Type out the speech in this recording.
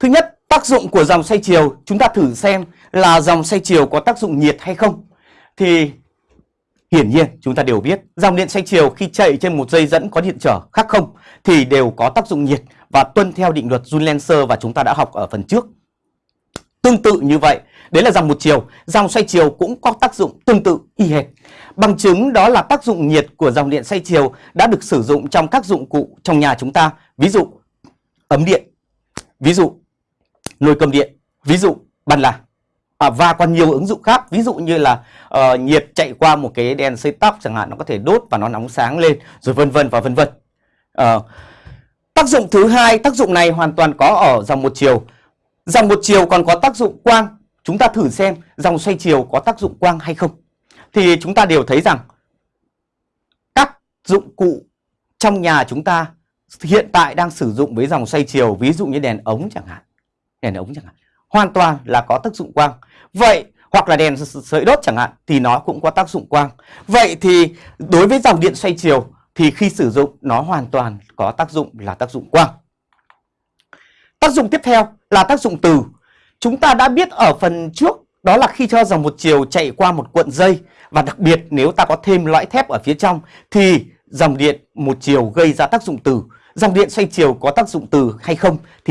Thứ nhất, tác dụng của dòng xoay chiều, chúng ta thử xem là dòng xoay chiều có tác dụng nhiệt hay không. Thì hiển nhiên chúng ta đều biết dòng điện xoay chiều khi chạy trên một dây dẫn có điện trở khác không thì đều có tác dụng nhiệt và tuân theo định luật Joule-Lenser và chúng ta đã học ở phần trước. Tương tự như vậy, đấy là dòng một chiều, dòng xoay chiều cũng có tác dụng tương tự y hệt. Bằng chứng đó là tác dụng nhiệt của dòng điện xoay chiều đã được sử dụng trong các dụng cụ trong nhà chúng ta, ví dụ ấm điện, ví dụ nồi cơm điện, ví dụ bàn là à, và còn nhiều ứng dụng khác, ví dụ như là uh, nhiệt chạy qua một cái đèn xây tóc chẳng hạn nó có thể đốt và nó nóng sáng lên rồi vân vân và vân vân. Uh, tác dụng thứ hai, tác dụng này hoàn toàn có ở dòng một chiều. Dòng một chiều còn có tác dụng quang. Chúng ta thử xem dòng xoay chiều có tác dụng quang hay không. Thì chúng ta đều thấy rằng các dụng cụ trong nhà chúng ta hiện tại đang sử dụng với dòng xoay chiều, ví dụ như đèn ống chẳng hạn. Đèn ống chẳng hạn. Hoàn toàn là có tác dụng quang. Vậy, hoặc là đèn sợi đốt chẳng hạn, thì nó cũng có tác dụng quang. Vậy thì đối với dòng điện xoay chiều, thì khi sử dụng, nó hoàn toàn có tác dụng là tác dụng quang. Tác dụng tiếp theo là tác dụng từ. Chúng ta đã biết ở phần trước, đó là khi cho dòng một chiều chạy qua một cuộn dây, và đặc biệt nếu ta có thêm lõi thép ở phía trong, thì dòng điện một chiều gây ra tác dụng từ. Dòng điện xoay chiều có tác dụng từ hay không, thì